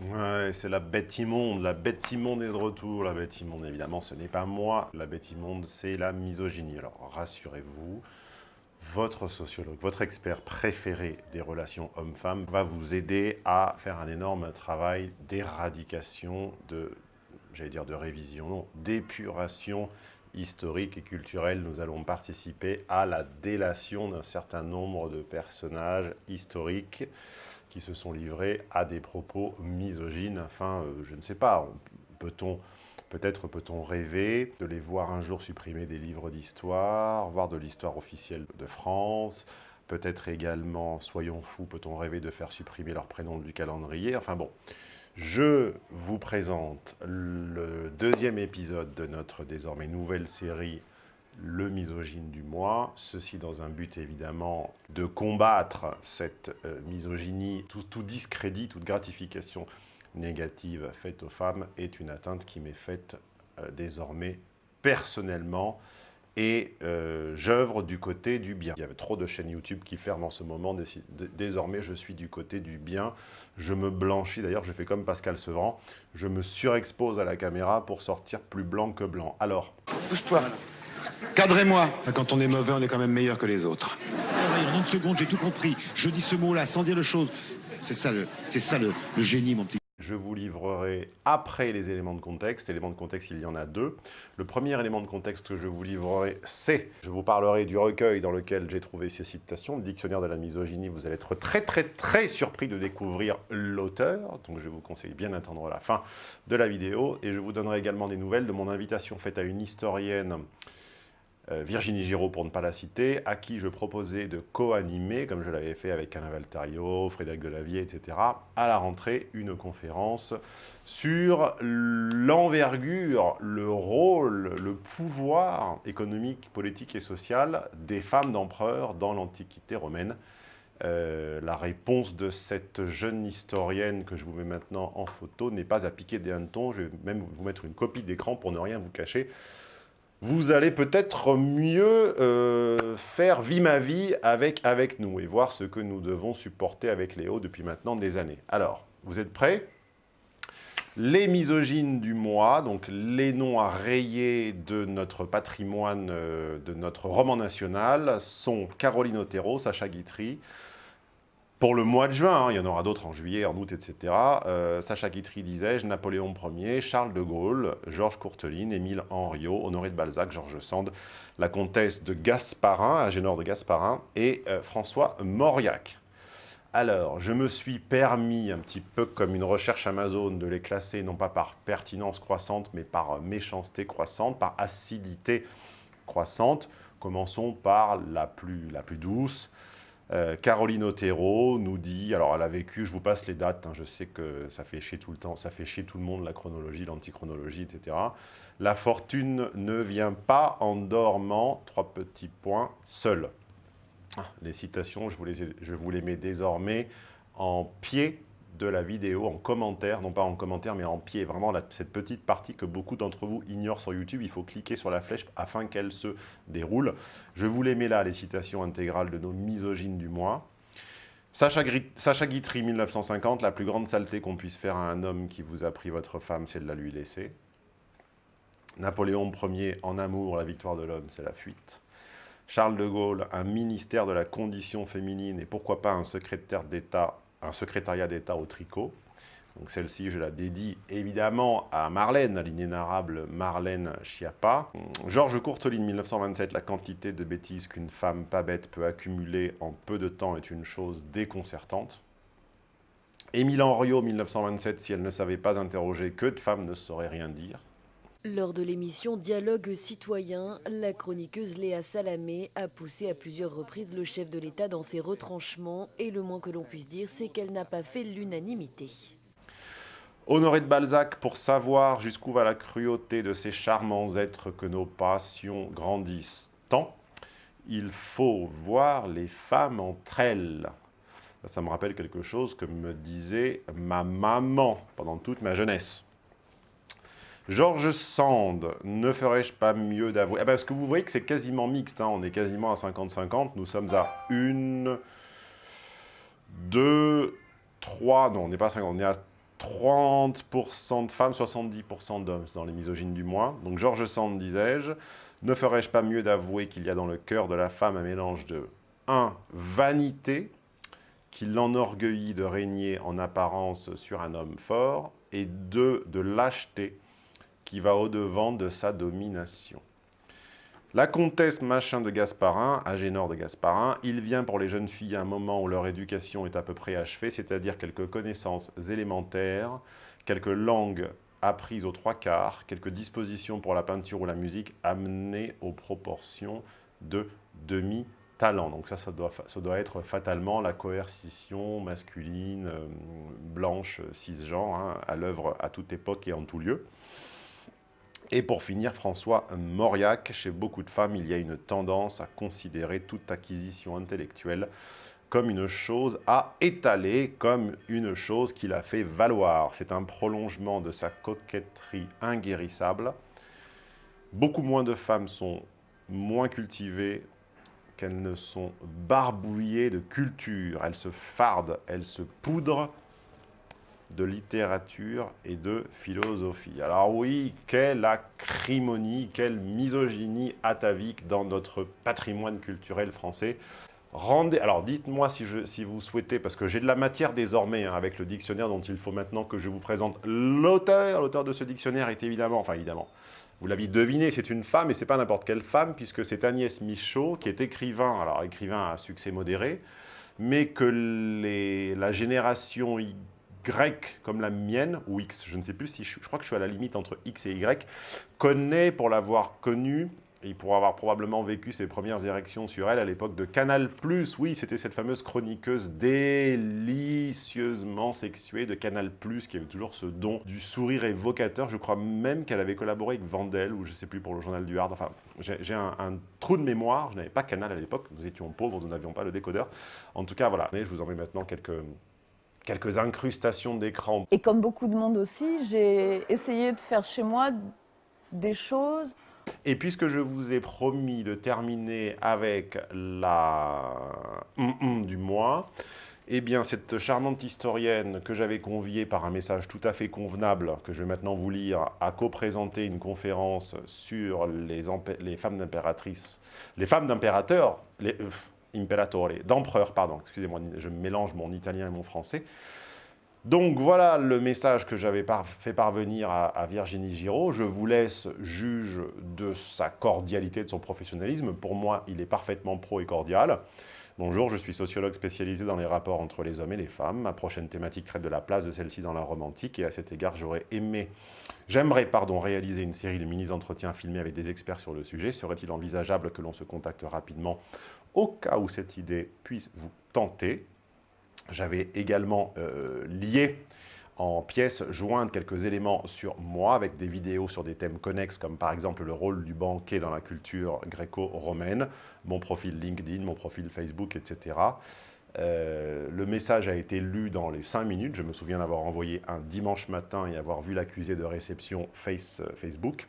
Ouais, c'est la bête immonde, la bête immonde est de retour, la bête immonde évidemment ce n'est pas moi, la bête immonde c'est la misogynie. Alors rassurez-vous, votre sociologue, votre expert préféré des relations hommes-femmes va vous aider à faire un énorme travail d'éradication, de, j'allais dire de révision, d'épuration historique et culturelle. Nous allons participer à la délation d'un certain nombre de personnages historiques qui se sont livrés à des propos misogynes. Enfin, euh, je ne sais pas, peut-on... Peut-être peut-on rêver de les voir un jour supprimer des livres d'histoire, voir de l'histoire officielle de France, peut-être également, soyons fous, peut-on rêver de faire supprimer leur prénom du calendrier Enfin bon, je vous présente le deuxième épisode de notre désormais nouvelle série le misogyne du mois, ceci dans un but évidemment de combattre cette euh, misogynie, tout, discrédit, toute gratification négative faite aux femmes est une atteinte qui m'est faite euh, désormais personnellement et euh, j'œuvre du côté du bien. Il y avait trop de chaînes YouTube qui ferment en ce moment. Désormais, je suis du côté du bien. Je me blanchis. D'ailleurs, je fais comme Pascal Sevran. Je me surexpose à la caméra pour sortir plus blanc que blanc. Alors... Pousse-toi, Cadrez-moi. Quand on est mauvais, on est quand même meilleur que les autres. En une seconde, j'ai tout compris. Je dis ce mot-là sans dire de choses. C'est ça, le, ça le, génie, mon petit. Je vous livrerai après les éléments de contexte. Éléments de contexte, il y en a deux. Le premier élément de contexte que je vous livrerai, c'est... Je vous parlerai du recueil dans lequel j'ai trouvé ces citations, le dictionnaire de la misogynie. Vous allez être très très très surpris de découvrir l'auteur. Donc je vous conseille bien d'attendre la fin de la vidéo. Et je vous donnerai également des nouvelles de mon invitation faite à une historienne Virginie Giraud, pour ne pas la citer, à qui je proposais de co-animer, comme je l'avais fait avec Alain Valtario, Frédéric Delavier, etc., à la rentrée, une conférence sur l'envergure, le rôle, le pouvoir économique, politique et social des femmes d'empereur dans l'Antiquité romaine. Euh, la réponse de cette jeune historienne que je vous mets maintenant en photo n'est pas à piquer des hannetons. Je vais même vous mettre une copie d'écran pour ne rien vous cacher vous allez peut-être mieux euh, faire vie ma vie avec, avec nous et voir ce que nous devons supporter avec Léo depuis maintenant des années. Alors, vous êtes prêts? Les misogynes du mois, donc les noms à rayer de notre patrimoine, euh, de notre roman national, sont Caroline Otero, Sacha Guitry, pour le mois de juin, hein, il y en aura d'autres en juillet, en août, etc. Euh, Sacha Guitry, disais-je, Napoléon Ier, Charles de Gaulle, Georges Courteline, Émile Henriot, Honoré de Balzac, Georges Sand, la comtesse de Gasparin, Agénor de Gasparin, et euh, François Mauriac. Alors, je me suis permis, un petit peu comme une recherche Amazon, de les classer non pas par pertinence croissante, mais par méchanceté croissante, par acidité croissante. Commençons par la plus, la plus douce, euh, Caroline Otero nous dit, alors elle a vécu, je vous passe les dates, hein, je sais que ça fait chier tout le temps, ça fait chier tout le monde, la chronologie, l'antichronologie, etc. La fortune ne vient pas en dormant, trois petits points, seule. Ah, les citations, je vous les, je vous les mets désormais en pied de la vidéo en commentaire, non pas en commentaire, mais en pied. Vraiment, cette petite partie que beaucoup d'entre vous ignorent sur YouTube, il faut cliquer sur la flèche afin qu'elle se déroule. Je vous les mets là, les citations intégrales de nos misogynes du mois. Sacha, Sacha Guitry, 1950, la plus grande saleté qu'on puisse faire à un homme qui vous a pris votre femme, c'est de la lui laisser. Napoléon Ier, en amour, la victoire de l'homme, c'est la fuite. Charles de Gaulle, un ministère de la condition féminine et pourquoi pas un secrétaire d'État un secrétariat d'État au tricot. Donc celle-ci, je la dédie évidemment à Marlène, à l'inénarrable Marlène Schiappa. Georges Courteline, 1927, la quantité de bêtises qu'une femme pas bête peut accumuler en peu de temps est une chose déconcertante. Émile Henriot, 1927, si elle ne savait pas interroger, que de femmes ne sauraient rien dire. Lors de l'émission Dialogue citoyen, la chroniqueuse Léa Salamé a poussé à plusieurs reprises le chef de l'État dans ses retranchements et le moins que l'on puisse dire, c'est qu'elle n'a pas fait l'unanimité. Honoré de Balzac, pour savoir jusqu'où va la cruauté de ces charmants êtres que nos passions grandissent tant, il faut voir les femmes entre elles. Ça me rappelle quelque chose que me disait ma maman pendant toute ma jeunesse. Georges Sand, ne ferais-je pas mieux d'avouer? Ah ben, Parce que vous voyez que c'est quasiment mixte, hein. on est quasiment à 50-50, nous sommes à une, deux, trois, non on n'est pas à 50, on est à 30% de femmes, 70% d'hommes dans les misogynes du mois. Donc Georges Sand, disais-je, ne ferais-je pas mieux d'avouer qu'il y a dans le cœur de la femme un mélange de 1. Vanité, qui l'enorgueillit de régner en apparence sur un homme fort, et 2. De lâcheté, qui va au-devant de sa domination. La comtesse Machin de Gasparin, Agénor de Gasparin, il vient pour les jeunes filles à un moment où leur éducation est à peu près achevée, c'est-à-dire quelques connaissances élémentaires, quelques langues apprises aux trois quarts, quelques dispositions pour la peinture ou la musique amenées aux proportions de demi-talent. Donc ça, ça doit, être fatalement la coercition masculine, euh, blanche, cisgenre, hein, à l'œuvre à toute époque et en tout lieu. Et pour finir, François Mauriac, chez beaucoup de femmes, il y a une tendance à considérer toute acquisition intellectuelle comme une chose à étaler, comme une chose qu'il a fait valoir. C'est un prolongement de sa coquetterie inguérissable. Beaucoup moins de femmes sont moins cultivées qu'elles ne sont barbouillées de culture. Elles se fardent, elles se poudrent de littérature et de philosophie. Alors oui, quelle acrimonie, quelle misogynie atavique dans notre patrimoine culturel français. Rendez, alors dites-moi si, vous souhaitez, parce que j'ai de la matière désormais hein, avec le dictionnaire dont il faut maintenant que je vous présente l'auteur. L'auteur de ce dictionnaire est évidemment, enfin évidemment, vous l'avez deviné, c'est une femme, et c'est pas n'importe quelle femme, puisque c'est Agnès Michaud, qui est écrivain, alors écrivain à succès modéré, mais que la génération grec comme la mienne, ou X, je ne sais plus si je, crois que je suis à la limite entre X et Y, connaît pour l'avoir connue et pour avoir probablement vécu ses premières érections sur elle à l'époque de Canal+. Oui, c'était cette fameuse chroniqueuse délicieusement sexuée de Canal+, qui avait toujours ce don du sourire évocateur. Je crois même qu'elle avait collaboré avec Vandel, ou je sais plus, pour le journal du Hard. Enfin, j'ai un, un, trou de mémoire. Je n'avais pas Canal à l'époque. Nous étions pauvres, nous n'avions pas le décodeur. En tout cas, voilà. Mais je vous en mets maintenant quelques quelques incrustations d'écran. Et comme beaucoup de monde aussi, j'ai essayé de faire chez moi des choses. Et puisque je vous ai promis de terminer avec la du mois, eh bien, cette charmante historienne que j'avais conviée par un message tout à fait convenable, que je vais maintenant vous lire, a co-présenté une conférence sur les, les femmes d'impératrices, les femmes d'impérateurs, les, euh, imperatore, d'empereur, pardon, excusez-moi, je mélange mon italien et mon français. Donc voilà le message que j'avais fait parvenir à, à, Virginie Giraud. Je vous laisse juge de sa cordialité, de son professionnalisme. Pour moi, il est parfaitement pro et cordial. Bonjour, je suis sociologue spécialisé dans les rapports entre les hommes et les femmes. Ma prochaine thématique traite de la place de celle-ci dans la romantique et à cet égard, j'aurais aimé, j'aimerais pardon, réaliser une série de mini-entretiens filmés avec des experts sur le sujet. Serait-il envisageable que l'on se contacte rapidement au cas où cette idée puisse vous tenter J'avais également euh, lié en pièces jointes quelques éléments sur moi avec des vidéos sur des thèmes connexes comme par exemple le rôle du banquet dans la culture gréco-romaine, mon profil LinkedIn, mon profil Facebook, etc. Euh, le message a été lu dans les 5 minutes. Je me souviens d'avoir envoyé un dimanche matin et avoir vu l'accusé de réception face, euh, Facebook.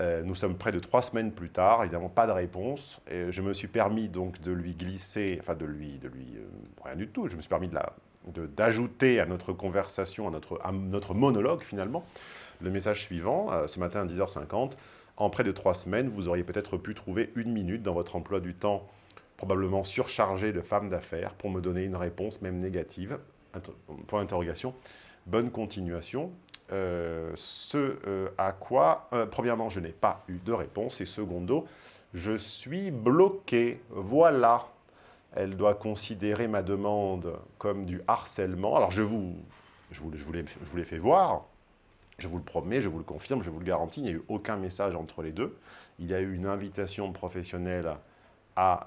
Euh, nous sommes près de trois semaines plus tard, évidemment pas de réponse. Et je me suis permis donc de lui glisser, enfin de lui, de lui euh, rien du tout, je me suis permis d'ajouter à notre conversation, à notre, monologue finalement, le message suivant, euh, ce matin à 10h50, en près de trois semaines, vous auriez peut-être pu trouver une minute dans votre emploi du temps probablement surchargé de femmes d'affaires pour me donner une réponse, même négative. Point d'interrogation. Bonne continuation. Euh, ce euh, à quoi, euh, premièrement, je n'ai pas eu de réponse, et secondo, je suis bloqué. Voilà. Elle doit considérer ma demande comme du harcèlement. Alors, je vous, je vous, je vous l'ai fait voir. Je vous le promets, je vous le confirme, je vous le garantis, il n'y a eu aucun message entre les deux. Il y a eu une invitation professionnelle à,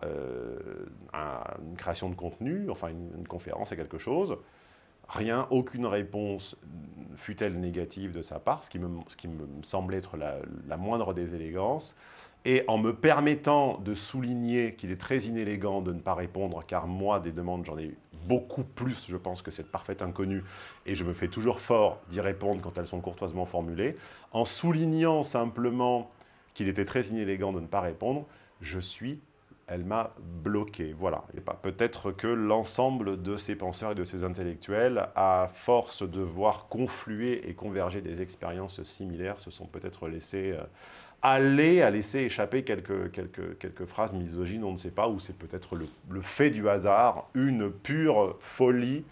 à une création de contenu, enfin une, conférence à quelque chose. Rien, aucune réponse, fut-elle négative de sa part, ce qui me, semble être la, la, moindre des élégances. Et en me permettant de souligner qu'il est très inélégant de ne pas répondre, car moi, des demandes, j'en ai eu beaucoup plus, je pense, que cette parfaite inconnue, et je me fais toujours fort d'y répondre quand elles sont courtoisement formulées, en soulignant simplement qu'il était très inélégant de ne pas répondre, je suis elle m'a bloqué. Voilà. Peut-être que l'ensemble de ces penseurs et de ces intellectuels, à force de voir confluer et converger des expériences similaires, se sont peut-être laissés euh, aller à laisser échapper quelques, phrases misogynes, on ne sait pas, ou c'est peut-être le, fait du hasard, une pure folie